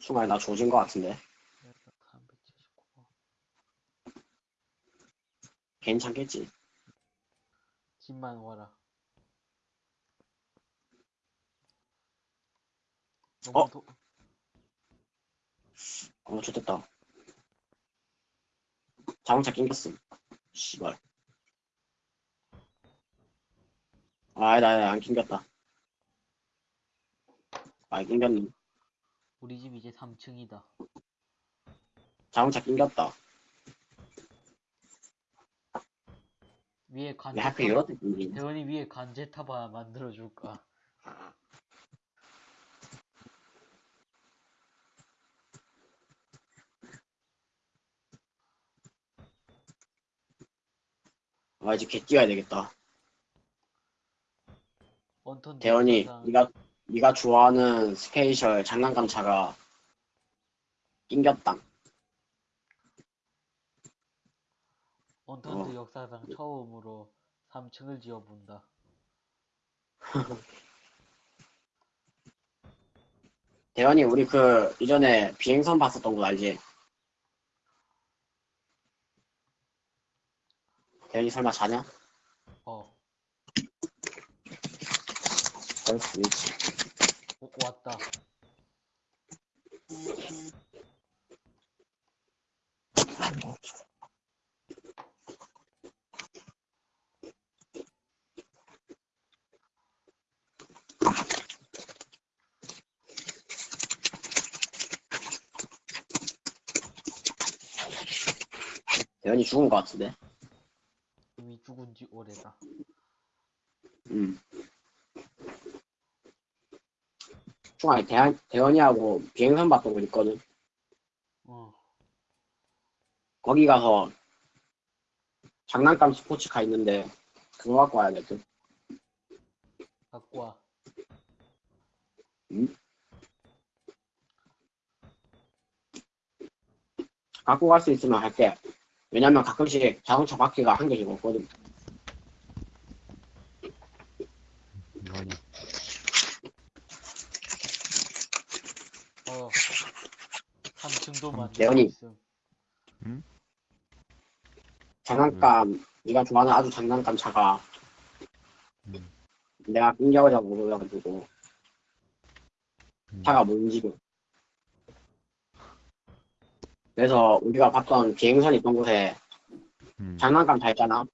순간에 나 조진 것 같은데. 379번. 괜찮겠지? 집만 와라. 어? 도... 어, 좋됐다. 자동차 낑겼음. 씨발. 아, 나, 나, 안 낑겼다. 아, 낑겼네. 우리 집 이제 3층이다. 자동차 낑겼다. 위에 왜 관제 하필 이렇게 낑기냐? 대원이 위에 관제 타바 만들어 줄까? 아, 이제 개 뛰어야 되겠다. 원톤 대원이, 네가, 네가 좋아하는 스페이셜 장난감 차가 낑겼다. 원턴트 어. 역사상 처음으로 3층을 지어본다. 대원이, 우리 그, 이전에 비행선 봤었던 거 알지? 대원이 설마 자냐? 어, 그럴 수 있지. 오, 왔다. 대원이 죽은 것 같은데? 이미 죽은 지 오래다. 중간에 대한, 대원이하고 비행선 거 있거든. 어, 거기 가서 장난감 스포츠카 있는데 그거 갖고 와야겠든. 갖고 와. 갖고 갈 수 있으면 할게. 왜냐면 가끔씩 자동차 바퀴가 한 개씩 없거든. 뭐하냐? 어, 3층도 만들고 대원이. 있음. 장난감, 네가 좋아하는 아주 장난감 차가 음, 내가 낑겨오자고 그래가지고 음. 차가 못 움직여. 그래서 우리가 봤던 비행선 있던 곳에 음, 장난감 차 있잖아.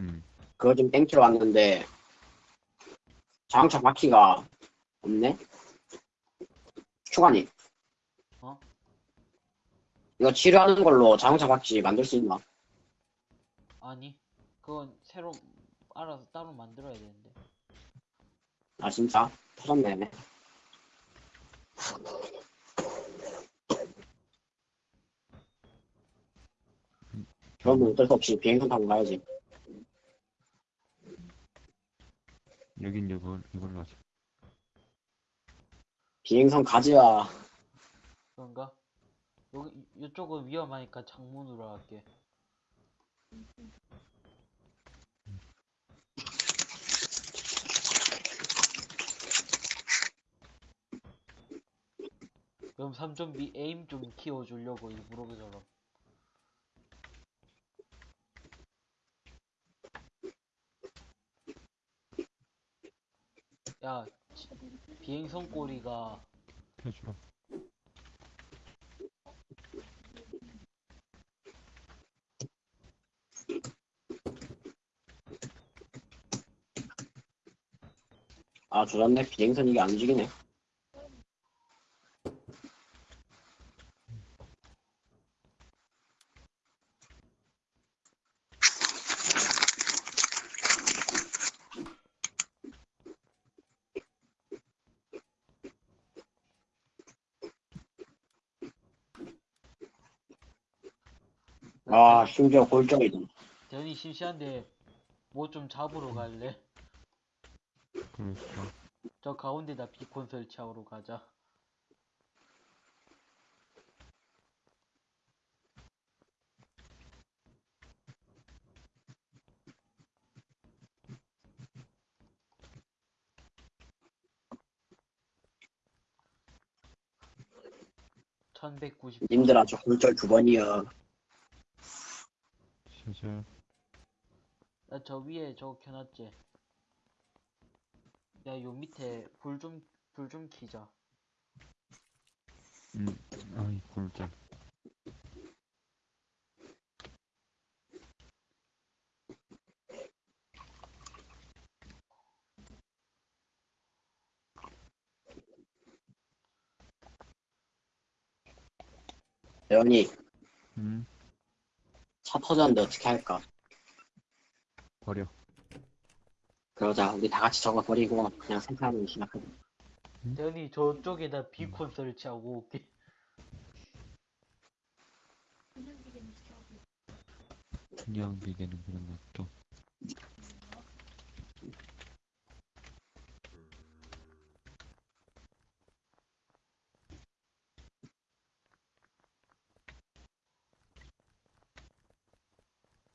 음, 그거 좀 땡키러 왔는데 자동차 바퀴가 없네? 추가니 어? 이거 치료하는 걸로 자동차 바퀴 만들 수 있나? 아니, 그건 새로 알아서 따로 만들어야 되는데. 아 진짜? 터졌네 그러면 어쩔 수 없이 비행선 타고 가야지 여긴 이걸 이걸로 하자. 비행선 가지야 그런가? 여기, 이쪽은 위험하니까 창문으로 할게. 그럼 3.B 에임 좀 키워주려고 일부러 그처럼. 야, 지- 비행선 꼬리가 해주라. 아 조졌네 비행선 이게 안 움직이네 아 심지어 골정이다 대현이 심시한데 뭐 좀 잡으러 갈래? 그러니까 저 가운데다 비콘 설치하러 가자. 1190 님들아 저 굴절 두 번이야. 샤샤. 나저 위에 저거 켜놨지 야 요 밑에 불 좀 불좀 켜자 음, 아이, 꿀짤. 대현이 음, 차 터졌는데 어떻게 할까? 버려. 그러자 우리 다 같이 저거 버리고 그냥 생산하는 시작하자. 대현이 저쪽에다 비콘 설치하고 올게 그냥 비계는 그런 것도.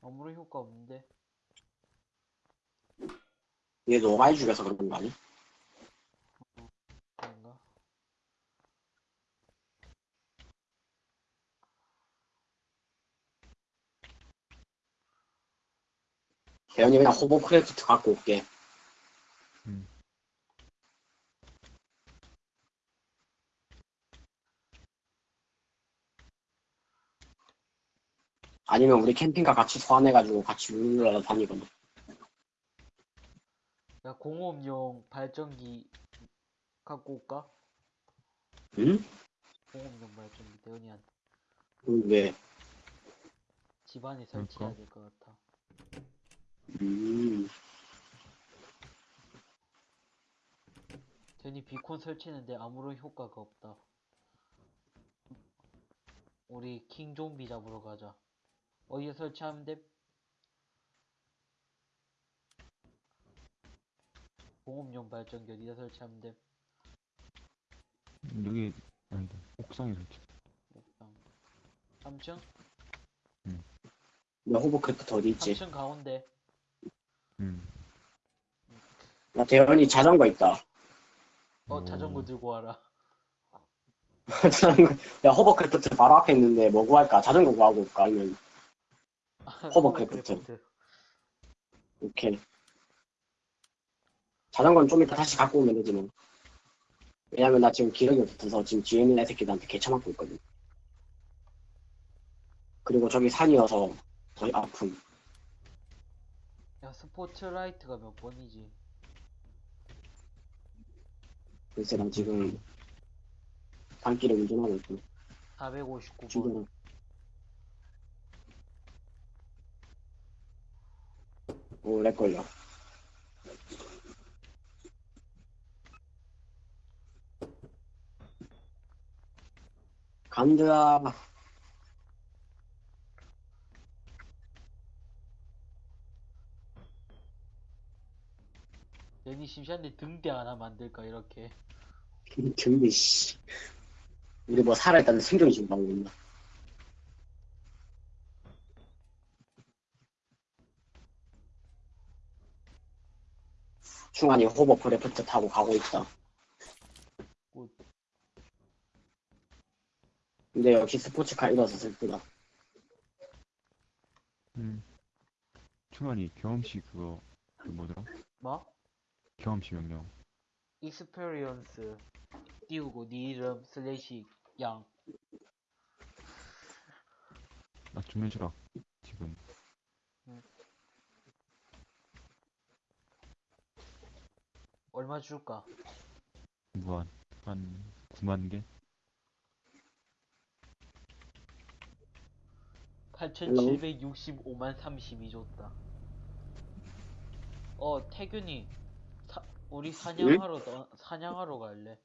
아무런 효과 없는데 얘 너무 많이 죽여서 그런 거 아니? 그런가? 대현이 그냥 호버크래프트 갖고 올게. 아니면 우리 캠핑카 같이 소환해가지고 같이 룰러라 다니거나. 야 공업용 발전기 갖고 올까? 응? 공업용 발전기 대현이한테 응, 왜? 집안에 설치해야 될 것 같아 음. 대현이 비콘 설치했는데 아무런 효과가 없다 우리 킹 좀비 잡으러 가자 어디에 설치하면 돼? 공업용 발전기 어디다 설치하면 돼? 음, 여기, 아니다. 옥상에 설치. 옥상 3층? 너 호버크래프트 어디 있지? 3층 가운데 음. 나 대현이 자전거 있다. 어 자전거 오. 들고 와라 자전거. 야 호버크래프트 바로 앞에 있는데 뭐 구할까? 자전거 구하고 올까? 아니면 호버크래프트. 오케이. 자전거는 좀 이따 다시 갖고 오면 되지 뭐. 왜냐면 나 지금 기력이 없어서 지금 뒤에 있는 애새끼들한테 개쳐맞고 있거든. 그리고 저기 산이어서 더 아픔. 야 스포트라이트가 몇 번이지? 글쎄 난 지금 산길을 운전하고 있고 459번 오래 걸려. 간다. 괜히 심심한데 등대 하나 만들까 이렇게 등비 씨. 우리 뭐 살아있다는 생존이 지금 나오고 있나? 충환이 호버크래프트 타고 가고 있다. Good. 근데 역시 스포츠카 잃어서 슬프다. 음. 충환이 경험치 그거, 그 뭐더라? 뭐? 경험치 명령. experience 띄우고 네 이름 슬래시 양나좀 해주라. 지금. 얼마 줄까? 무한. 한 9만 개? 8765만 32 줬다 어 태균이 사, 우리 사냥하러 떠, 사냥하러 갈래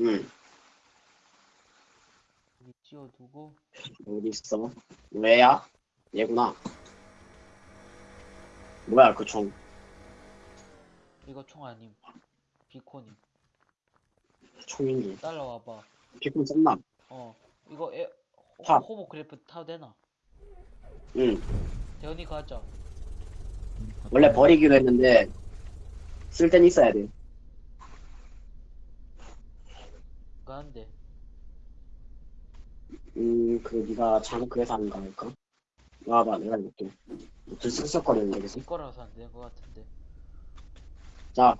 응, 우리 찌워두고 어디 있어? 왜야? 얘구나. 뭐야 그 총? 이거 총 아님 비코님 총인지. 따라와봐 피콘 썼나? 어 이거 에, 타. 호, 호버크래프트 타도 되나? 응. 대현이 가자 음, 원래 버리기로 했는데 쓸 땐 있어야 돼. 가는데 음, 그, 니가 잘못 그래서 아닐까? 와봐, 내가 이렇게. 들썩썩거리는데, 계속. 네 거라서 안 되는 것 같은데. 자.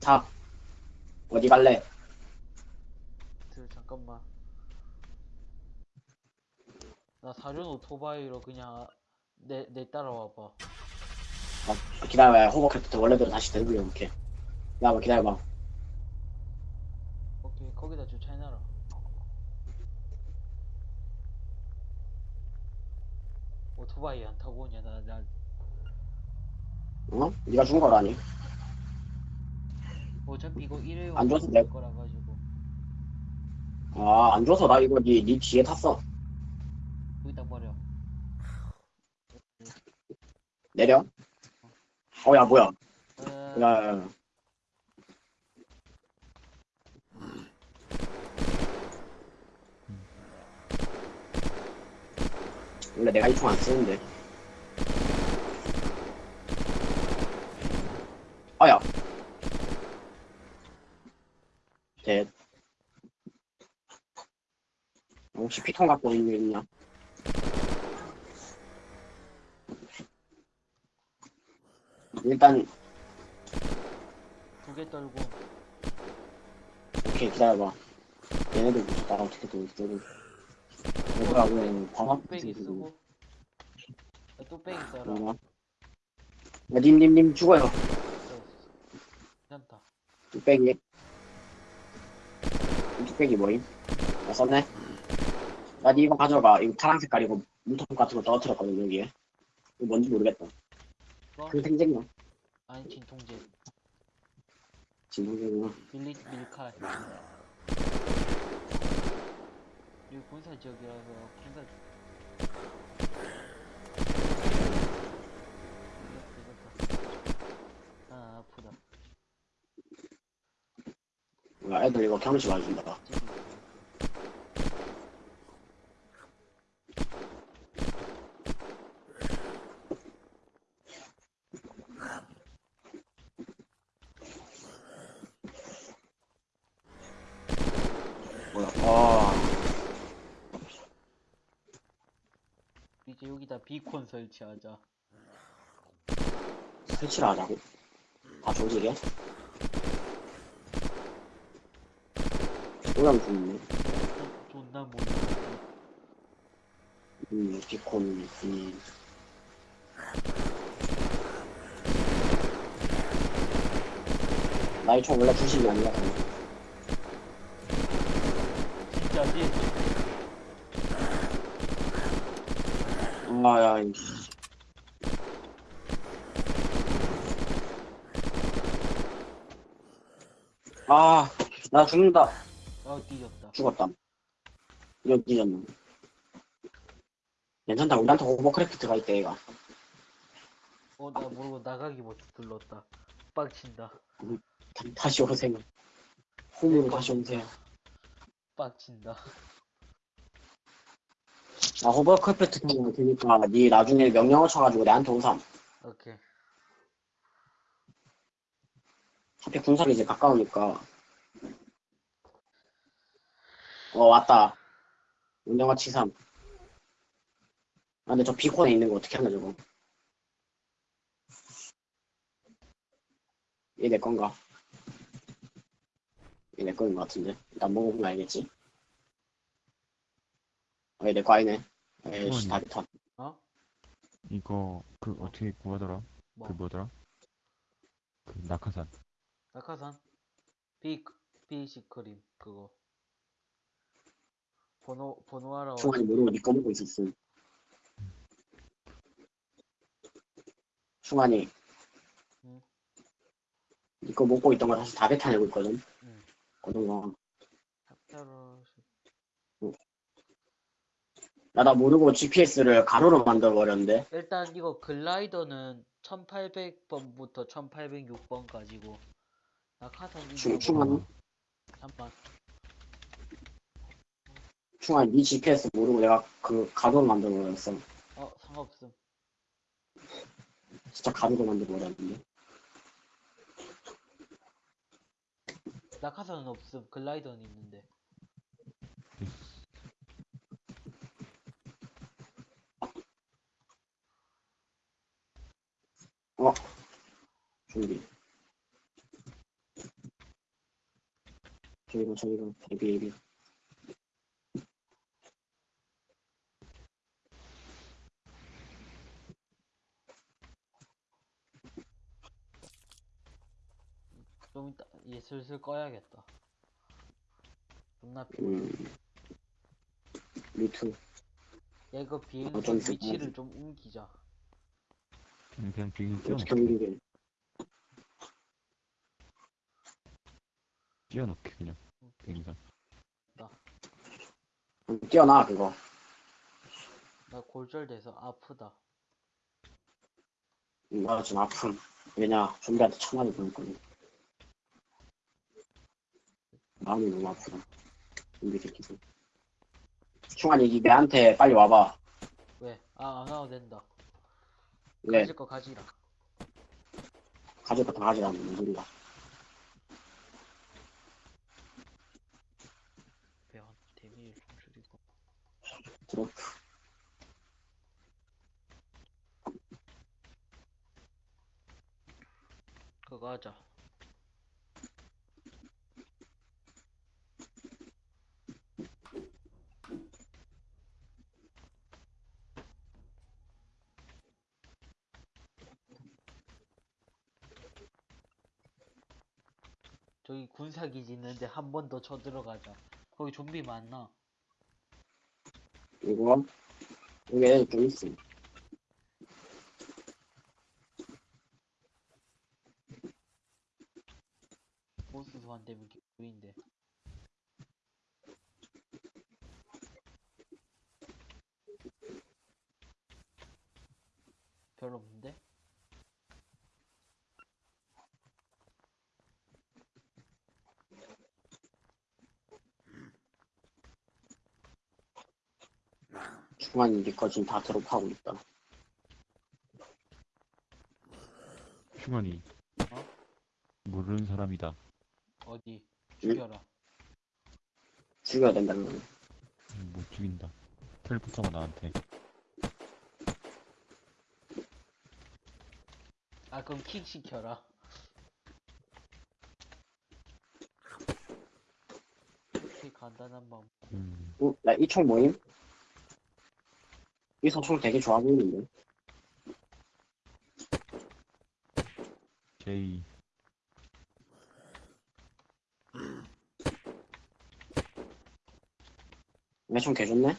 자. 어디 갈래? 들 잠깐만. 나 사륜 오토바이로 그냥 내 내 따라와봐. 아, 기다려봐. 호버크래프트 원래대로 다시 되돌려볼게. 기다려봐, 기다려봐. 오케이 거기다 주차해놔라. 오토바이 안 타고 오냐 나 나 어? 니가 준 거라니? 어차피 이거 일회용 안 줘서 내- 거라 가지고 아, 안 줘서 나 이거 니, 니 뒤에 탔어. 여기다 버려. 내려. 어, 야, 뭐야. 에, 야, 야, 야. 원래 내가 이총 안 쓰는데. 아야. 대. 혹시 피통 갖고 있는 게 있냐? 일단 두 개 떨고 오케이 기다려봐 얘네들 무슨 나랑 어떻게 얘들아 왜 방학 뚝배기 쓰고 야, 뚝배기 써라. 야님님님 죽어요. 괜찮다. 뚝배기 이 뚝배기 뭐임? 나 썼네 야니 이거 가져가 이거 파란 색깔이고 물통 같은 거 떨어뜨렸거든 여기에 이거 뭔지 모르겠다 뭐? 그 생쟁이야 아니 진통제. 진동생이야 밀리 밀칼. 여기 군사 지역이라서 군사. 이겼다. 아 아프다. 야 애들 이거 경험치 와준다 찌기. 뭐야 아 이제 여기다 비콘 설치하자. 설치를 하자고 다 조직해 오염 죽네 어, 존나 모르. 음, 비콘, 음. 나이 총 원래 주식이 아니야. 진짜지? 아, 야, 이 아, 나 죽는다. 아 뒤졌다. 죽었다. 이거 뒤졌네. 괜찮다. 우리한테 오버크래프트가 있대, 얘가. 어나 모르고 나가기부터 눌렀다. 빡친다. 다- 다시 오세요. 홈으로 다시 오세요. 빡친다. 나 호버크래프트 타고 되니까 니 나중에 명령어 쳐가지고 내한테 오삼. 오케이. 어차피 군사기 이제 가까우니까. 어, 왔다. 운영화 치삼. 아, 근데 저 비콘에 있는 거 어떻게 하나, 저거. 얘 내 건가? 얘내 거인 것 같은데. 일단 먹어보면 알겠지. 어, 얘 내 거 아니네. 에이씨, 다리 탓. 어? 이거 그 어떻게 구하더라? 뭐? 그 뭐더라? 그 낙하산. 낙하산? 비 비시크림 그거. 번호 번호하러. 충환이 모르고 니꺼 먹고 있었음. 충환이. 응. 니꺼 먹고 있던 거 다시 다 뱉어내고 있거든. 응. 어떤 거. 탑타로. 야, 나 모르고 GPS를 가로로 만들어버렸는데. 일단 이거 글라이더는 1800번부터 1806번 가지고 낙하산 충, 이거 충환이? 잠깐 충아 니 GPS 모르고 내가 그 가도를 만들어버렸어. 어 상관없어. 진짜 가도를 만들어버렸는데. 낙하산은 없음. 글라이더는 있는데. 어 준비. 저기가 저기가 데뷔 데뷔 슬슬 꺼야겠다. 존나 피곤해. 음. 루트. 야 이거 비행선 좀 있을 위치를. 좀 옮기자. 음, 그냥 비행기 어떻게 옮기게? 띄워놓게, 그냥. 비행선. 음, 뛰어나 그거. 나 골절돼서 아프다. 음, 나 지금 아픔. 왜냐 좀비한테 천만이 보낼 거니. 마음이 너무 아프다. 좀비 새끼들. 충환이 이 내한테 빨리 와봐. 왜? 아, 안 와도 된다. 왜? 가질 거 가지라. 가질 거 다 가지라는 무슨 소리야. 배원 데미를 좀 줄이고. 드로프. 그거 하자. 저기 군사기지 있는데 한 번 더 쳐들어가자. 거기 좀비 많나? 이거 여기 애들 좀 있어. 보스 소환 되면 개구인데. 별로 없는데? 충환이 니거 지금 다 드롭하고 있다. 충환이. 어? 모르는 사람이다. 어디? 죽여라. 죽여야 된다는 거네. 음, 못 죽인다. 텔포터가 나한테. 아 그럼 킥 시켜라. 킥 간단한 방법. 음, 어? 나이 총 모임? 이 소총 되게 좋아 보이는데? 제이. 내총 개좋네?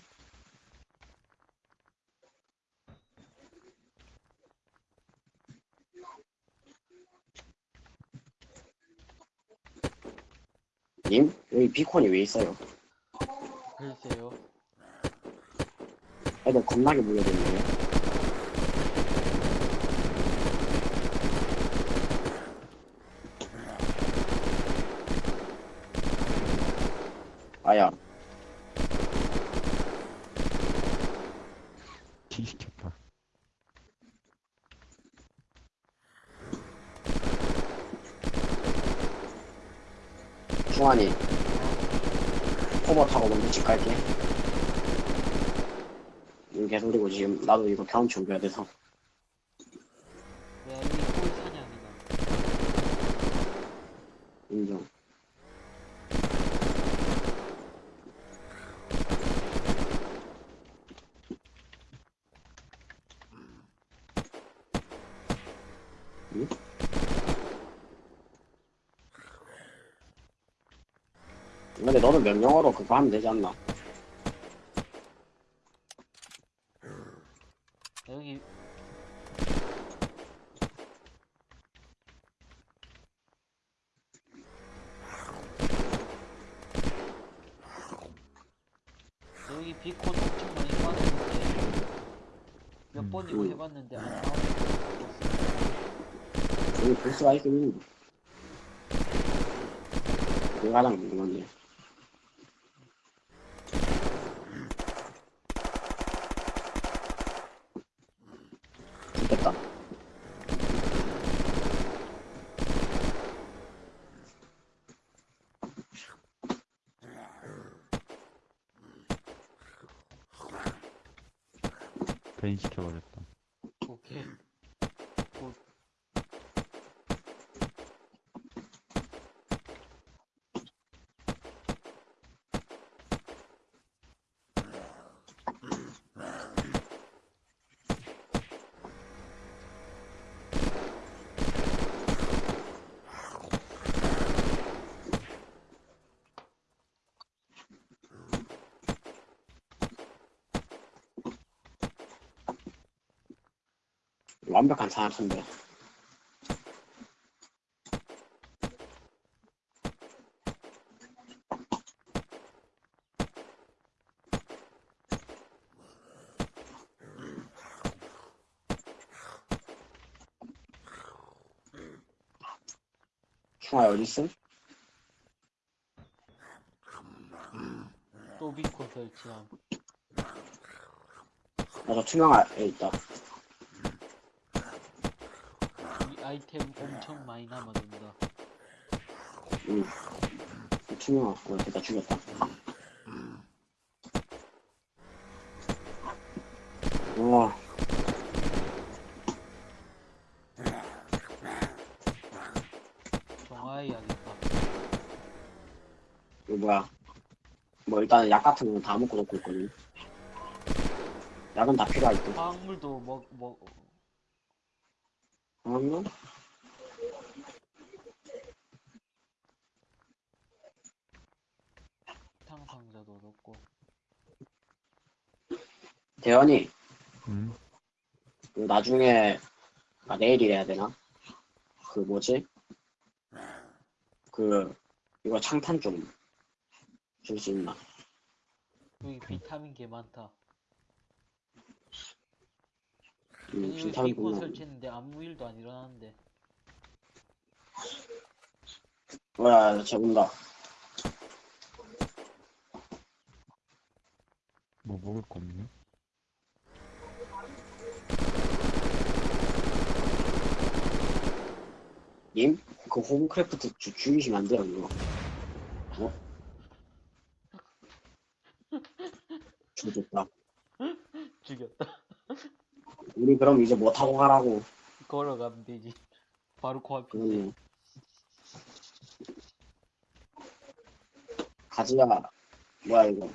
님? 여기 비콘이 왜 있어요? 글쎄요. 애들 겁나게 몰려들네. 아야, 키 시켰다. 중환이. 호버 타고 먼저 집 갈게. 음, 개소리고 지금 나도 이거 경험치 옮겨야 돼서. 야 여기 꿀 사냥이다. 인정. 응? 근데 너는 명령어로 그거 하면 되지 않나? 여기 여기 비콘 엄청 많이 빠졌는데 몇 음. 번 이거 음. 해봤는데 안 나오고 여기 보스가 있긴 있는데. 가장 궁금한데. 완벽한 사냥터인데. 충아 어딨음? 또 비콘 설치함. 나저 투명화에 있다. 이 아이템 엄청 많이 남아준다. 응. 투명화. 어, 됐다 죽였다. 와. 정화해 야겠다. 이거 뭐야? 뭐 일단 약 같은 거는 다 먹고 놓고 있거든. 약은 다 필요할 듯. 화학물도 먹, 먹, 어? 탕상자도 넣고. 대현이, 응? 그 나중에 아 내일이래야 되나? 그 뭐지? 그 이거 창탄 좀 줄 수 있나? 여기 비타민 개 많다. 음, 여기 비타민 비콘 분명. 설치했는데 아무 일도 안 일어나는데. 뭐야, 쟤 온다. 뭐 먹을 거 없네? 님? 그 홈크래프트 주, 죽이시면 안 돼요, 이거. 어? 죽였다. 죽였다. 우리 그럼 이제 뭐 타고 가라고. 걸어가면 되지. 바로 코앞인데. 그러네. 가지야, 뭐야, 이거.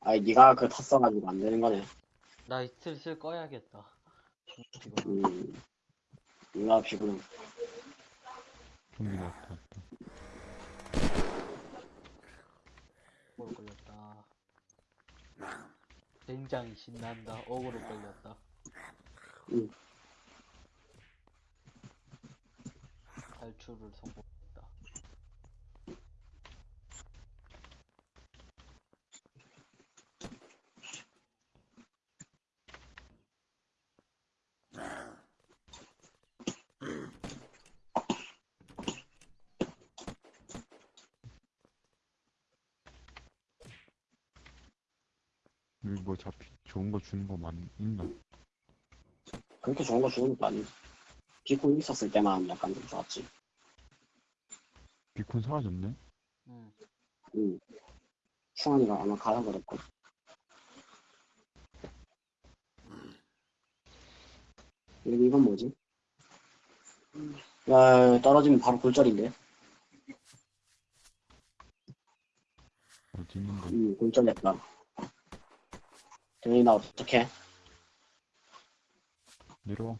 아니, 니가 그 탔어가지고 안 되는 거네. 나 슬슬 꺼야겠다. 지금 음. 누가 피곤해. 좀비 나왔다. 억울로 걸렸다. 굉장히 신난다. 억울로 걸렸다. 응. 탈출을 성공했다. 여기 뭐 잡히, 좋은 거 주는 거 많, 있나? 그렇게 좋은 거 주는 것도 아니고. 비콘 있었을 때만 약간 좀 좋았지. 비콘 사라졌네? 응. 응. 충환이가 아마 가라버렸고. 여기 이건 뭐지? 야, 떨어지면 바로 골절인데? 어디 있는 거? 응, 골절했다. 대현이 나 어떡해? 내려와.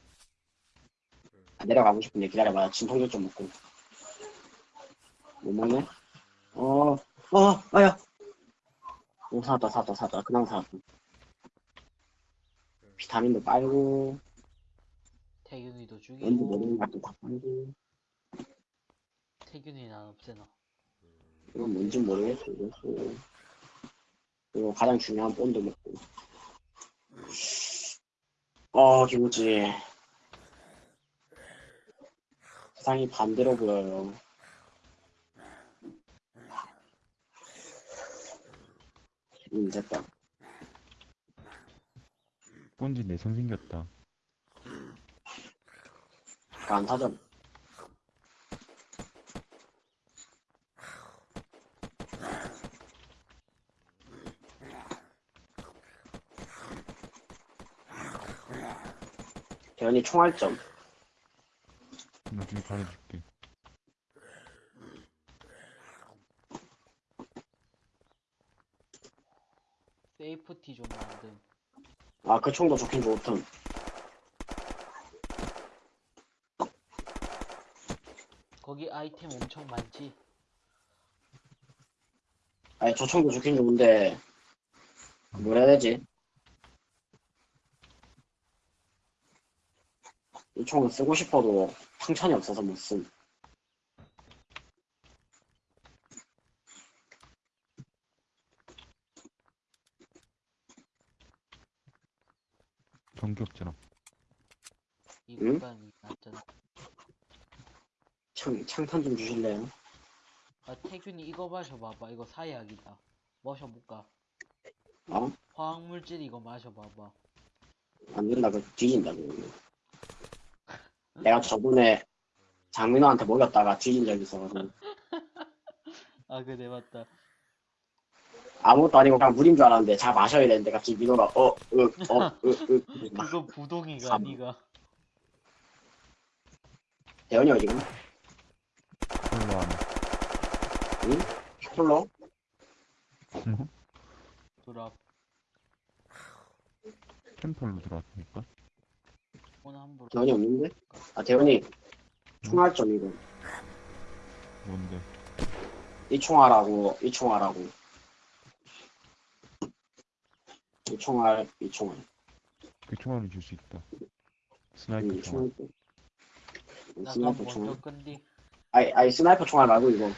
아, 내려가고 싶은데 기다려봐. 진통제 좀 먹고. 못 먹네? 어, 어, 아야! 오, 사왔다, 사왔다, 사왔다. 그냥 사왔다. 비타민도 빨고, 태균이도 왠지 죽이고 모르는 것도 다 빨고. 태균이 난 없애놔. 이건 뭔지 모르겠어, 이거. 그리고 가장 중요한 본도 먹고. 어, 기분지. 세상이 반대로 보여요. 음, 됐다. 본지 내성 생겼다. 안? 대 현이 총알점. 나중에 가려줄게. 세이프티 좀 만듦. 아, 그 총도 좋긴 좋던. 거기 아이템 엄청 많지? 아니, 저 총도 좋긴 좋은데, 뭐라 해야 되지? 이 총은 쓰고 싶어도 상천이 없어서 못 쓴. 정겹잖아. 이 응? 구간이 낫잖아. 창, 창탄 좀 주실래요? 아 태균이 이거 마셔봐봐. 이거 사약이다. 마셔볼까? 어? 화학물질 이거 마셔봐봐. 안 된다, 그 뒤진다, 그거. 내가 저번에 장민호한테 먹였다가 뒤진 적이 있어가지고. 아 그래 맞다. 아무것도 아니고 그냥 물인 줄 알았는데 잘 마셔야 되는데 갑자기 민호가 어, 으, 어, 으, 으. 막 그거 부동이가 삼. 니가. 대현이 어디가? 콜로 안에. 콜로? 드랍. 템플로 들어왔으니까. 오늘 함부로. 대현이 없는데? 아, 대현이 총알 좀 이거. 뭔데? 이 총알하고, 이 총알하고. 이 총알, 이 총알. 그 총알을 줄 수 있다. 이 sniper 총알. 총알. sniper 총알. 끈디. 아이, 아이, sniper 총알 말고 이거.